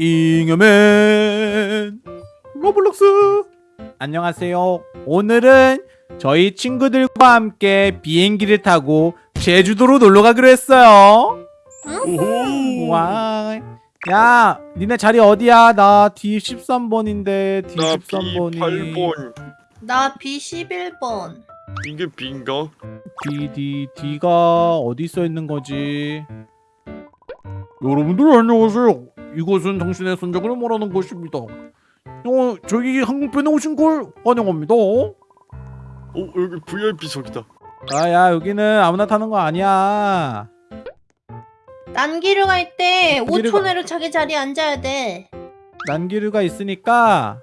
잉여맨 로블록스 안녕하세요 오늘은 저희 친구들과 함께 비행기를 타고 제주도로 놀러 가기로 했어요. 와. 야, 니네 자리 어디야? 나 D13번인데 나 D13번이 B8번. 나 B11번. 이게 B인가? D D D가 어디 써 있는 거지? 여러분들 안녕하세요. 이곳은 당신의 선적을 말하는 곳입니다. 어, 저기 항공편에 오신 걸 환영합니다. 어 여기 VIP석이다. 아야, 여기는 아무나 타는 거 아니야. 난기류 갈때 난기류가- 5초 내로 자기 자리에 앉아야 돼. 난기류가 있으니까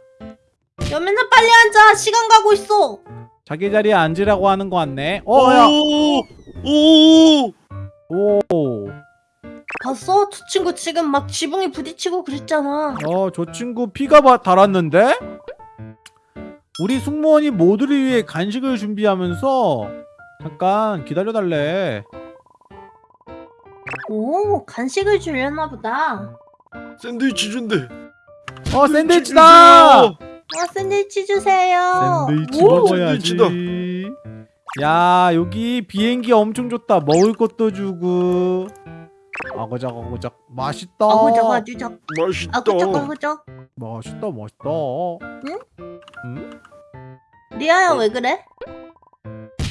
여면서 빨리 앉아. 시간 가고 있어. 자기 자리에 앉으라고 하는 거 같네. 어, 야. 오. 오. 오. 봤어? 저 친구 지금 막 지붕에 부딪히고 그랬잖아. 어, 저 친구 피가 바, 달았는데? 우리 승무원이 모두를 위해 간식을 준비하면서 잠깐 기다려달래. 오, 간식을 주려나 보다. 샌드위치 준대. 어, 샌드위치다! 어, 샌드위치 주세요. 샌드위치 오, 먹어야지. 샌드위치다. 야, 여기 비행기 엄청 좋다. 먹을 것도 주고. 아고작 아고작 맛있다. 아구적 아주적 맛있다. 아구적 아구적. 맛있다 맛있다. 응? 리아야 왜 그래?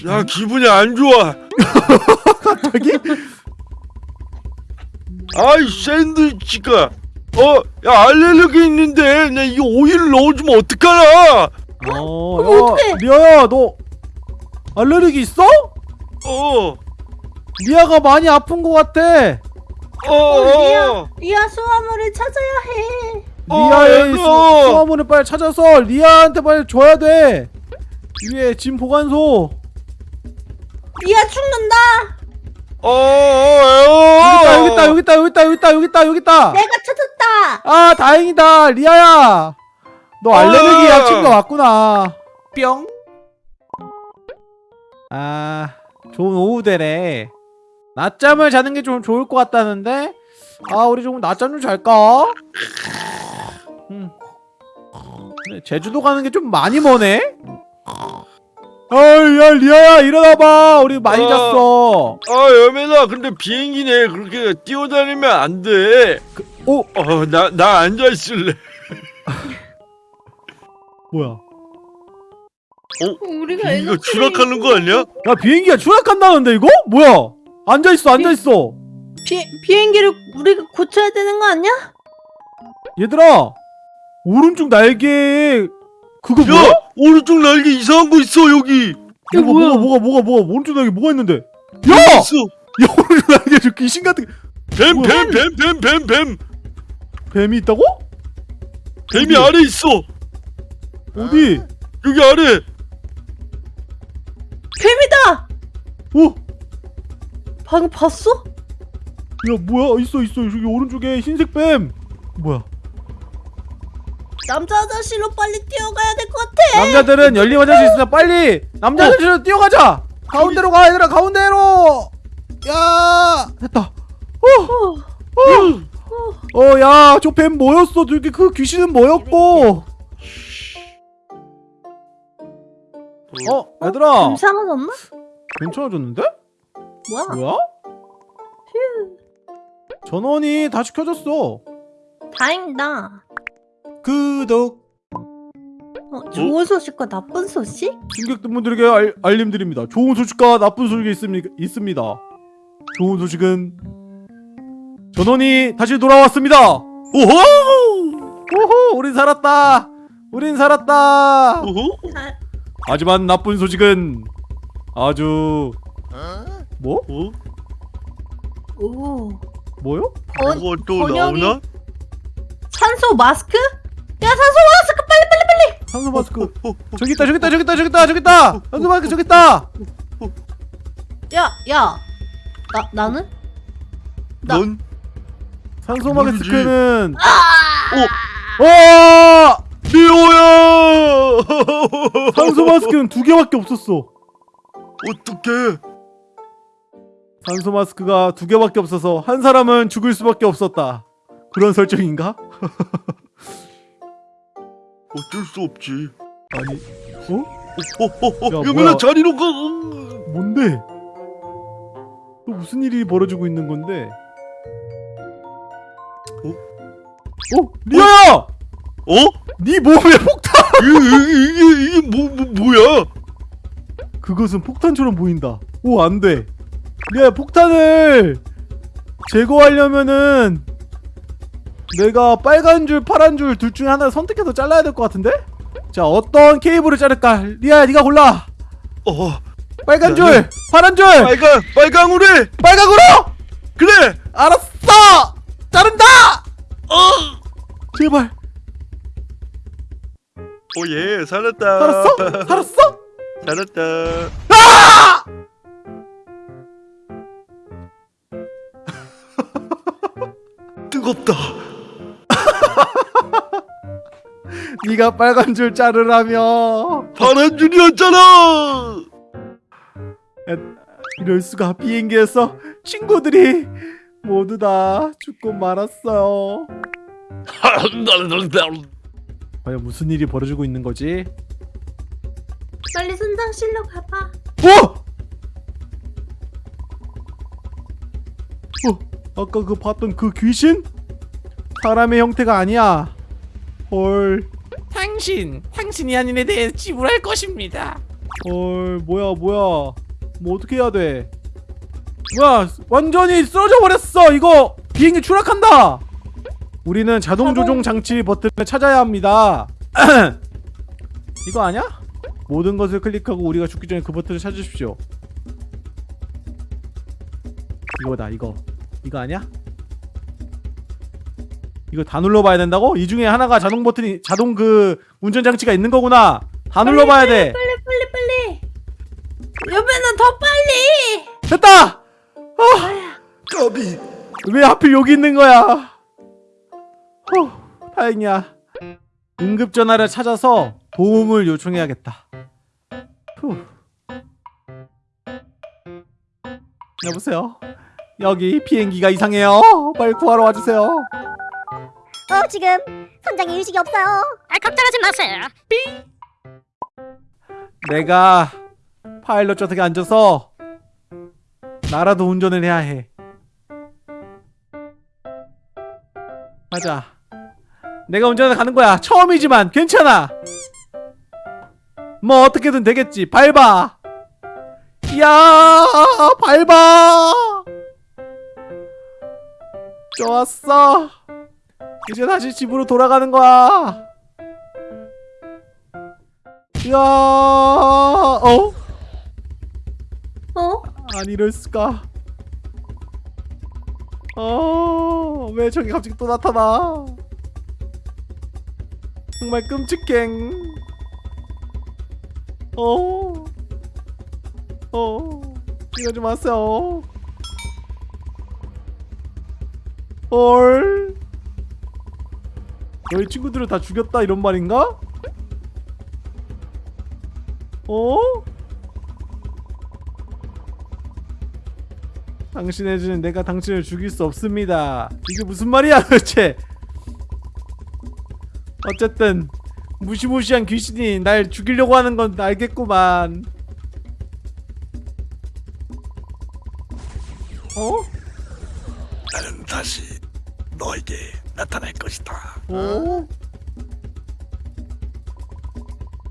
야 기분이 안 좋아. 갑자기? 아이 샌드위치가. 어, 야 알레르기 있는데 나 이거 오일 넣어주면 어떡하나? 어, 야, 어떡해? 리아야, 너 알레르기 있어? 어. 리아가 많이 아픈 것 같아. 어. 어, 리아. 어. 리아 수화물을 찾아야 해. 리아의 어, 수- 얘들아. 수화물을 빨리 찾아서 리아한테 빨리 줘야 돼. 위에 짐 보관소. 리아 죽는다. 어. 어. 여기 있다 여기 있다 여기 있다 여기 있다 여기 있다 여기 있다. 내가 찾았다. 아 다행이다 리아야. 너 알레르기 어. 약 챙겨 왔구나. 뿅. 아 좋은 오후 되래. 낮잠을 자는 게 좀 좋을 것 같다는데. 아 우리 좀 낮잠 좀 잘까? 음. 제주도 가는 게 좀 많이 머네. 어야 리아야 일어나봐. 우리 많이 어. 잤어. 아 여매나 근데 비행기네 그렇게 뛰어다니면 안 돼. 오 어나 나 앉아 있을래. 뭐야? 우리가 이거 추락하는 거 아니야? 야 비행기가 추락한다는데 이거? 뭐야? 앉아 있어 앉아 있어. 비, 비행기를 우리가 고쳐야 되는 거 아니야? 얘들아 오른쪽 날개 그거 야 뭐야? 오른쪽 날개 이상한 거 있어 여기. 이게 뭐가 뭐야? 뭐가 뭐가 뭐가 뭐가 오른쪽 날개 뭐가 있는데? 야! 있어. 야 오른쪽 날개 저 귀신 같은 뱀? 뱀 뱀 뱀 뱀 뱀. 뱀이 있다고? 뱀이 어디? 아래 있어. 어디? 여기 아래. 뱀이다. 어? 방금 봤어? 야 뭐야? 있어 있어. 저기 오른쪽에 흰색 뱀. 뭐야? 남자 화장실로 빨리 뛰어가야 될 것 같아. 남자들은 열린 화장실 있으니까 빨리 남자 어. 화장실로 뛰어가자. 가운데로 가 얘들아. 가운데로. 야! 됐다. 어, 어. 야 저 뱀 뭐였어? 저기 그 귀신은 뭐였고? 어? 얘들아. 뱀 사라졌나? 괜찮아졌는데? 뭐야? 뭐야? 전원이 다시 켜졌어 다행이다. 구독 어, 좋은 소식과 나쁜 소식? 승객분들에게 알, 알림드립니다 좋은 소식과 나쁜 소식이 있습니다, 있습니다 좋은 소식은 전원이 다시 돌아왔습니다 오호. 오호 우린 살았다 우린 살았다 오호. 아, 하지만 나쁜 소식은 아주 뭐? 어? 오. 뭐요? 번, 뭐가 또 번역이- 나오나? 산소 마스크? 야 산소 마스크 빨리 빨리 빨리. 산소 마스크 저기 있다 저기 있다 저기 있다 저기 있다 저기 있다 산소 마스크 저기 있다 야, 야. 나 나는? 나- 넌? 산소. 마스크는 아! 어 미호야. 산소 마스크는 두 개밖에 없었어 어떡해? 산소 마스크가 두 개밖에 없어서 한 사람은 죽을 수밖에 없었다 그런 설정인가? 어쩔 수 없지. 아니 어? 어, 어, 어, 야, 뭐야. 자리로 가. 뭔데? 또 무슨 일이 벌어지고 있는 건데? 어? 어? 리아야! 어? 네 몸에 폭탄! 이게 이게 이게 뭐, 뭐 뭐야? 그것은 폭탄처럼 보인다. 오, 안 돼. 리아야, 폭탄을 제거하려면은 내가 빨간 줄, 파란 줄 둘 중에 하나를 선택해서 잘라야 될 것 같은데? 자, 어떤 케이블을 자를까? 리아야, 네가 골라. 어 빨간 야, 줄, 야. 파란 줄, 빨강 빨강으로 해. 빨강으로! 그래. 알았어! 자른다! 어. 제발. 오예 살았다. 살았어? 살았어? 살았다. 아! 뜨겁다. 네가 빨간 줄 자르라며. 파란 줄이었잖아. 이럴 수가 비행기에서 친구들이 모두 다 죽고 말았어요. 과연 무슨 일이 벌어지고 있는 거지? 빨리 선장실로 가봐. 어! 어, 아까 그 봤던 그 귀신? 사람의 형태가 아니야. 헐, 당신, 당신이 아닌 에 대해 지불할 것입니다. 헐, 뭐야, 뭐야. 뭐 어떻게 해야 돼? 뭐야, 완전히 쓰러져 버렸어. 이거 비행기 추락한다. 우리는 자동 조종 장치 버튼을 찾아야 합니다. 이거 아니야? 모든 것을 클릭하고 우리가 죽기 전에 그 버튼을 찾으십시오. 이거다, 이거. 이거 아니야? 이거 다 눌러봐야 된다고? 이 중에 하나가 자동 버튼이 자동 그 운전 장치가 있는 거구나. 다 눌러봐야 돼. 빨리 빨리 빨리. 여배는 더 빨리. 됐다. 까비. 왜 하필 여기 있는 거야? 후, 다행이야. 응급 전화를 찾아서 도움을 요청해야겠다. 후. 여보세요. 여기 비행기가 이상해요. 빨리 구하러 와주세요. 어 지금 선장에 의식이 없어요. 아, 걱정하지 마세요. 내가 파일럿 좌석에 앉아서 나라도 운전을 해야 해. 맞아. 내가 운전을 가는 거야. 처음이지만 괜찮아. 뭐 어떻게든 되겠지. 밟아. 야, 밟아. 좋았어. 이제 다시 집으로 돌아가는 거야. 야, 어? 어? 아니 이럴 수가. 어, 왜 저기 갑자기 또 나타나? 정말 끔찍해. 어, 어, 이러지 마세요. 헐. 너희 친구들을 다 죽였다 이런 말인가? 어? 당신의 죄는 내가 당신을 죽일 수 없습니다. 이게 무슨 말이야 도대체? 어쨌든 무시무시한 귀신이 날 죽이려고 하는 건 알겠구만.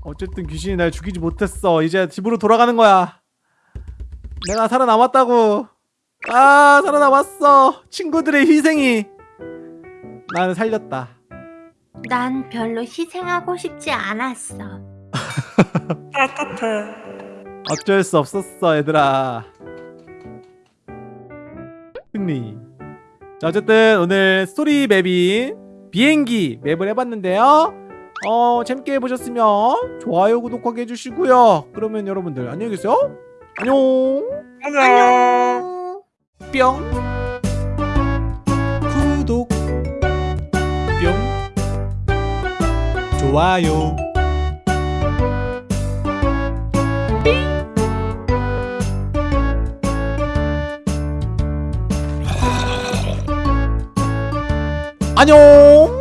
어쨌든 귀신이 날 죽이지 못했어. 이제 집으로 돌아가는 거야. 내가 살아남았다고. 아, 살아남았어. 친구들의 희생이 나를 살렸다. 난 별로 희생하고 싶지 않았어. 어쩔 수 없었어, 얘들아. 승리. 자, 어쨌든 오늘 스토리 맵인 비행기 맵을 해봤는데요. 어, 재밌게 해보셨으면 좋아요, 구독하게 해주시고요. 그러면 여러분들 안녕히 계세요. 안녕. 안녕. 뿅. 구독. 뿅. 좋아요. 안녕